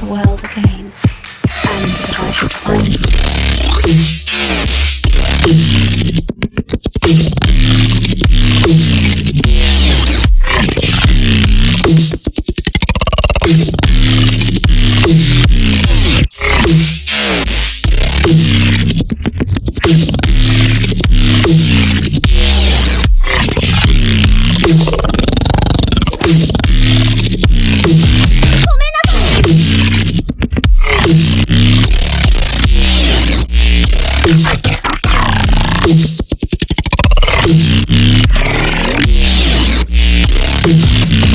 the world again, and that I should find it. Thank you.